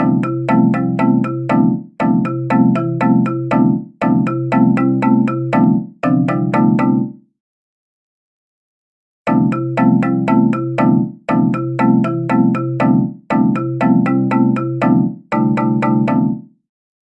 you